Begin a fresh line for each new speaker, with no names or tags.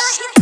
Oh,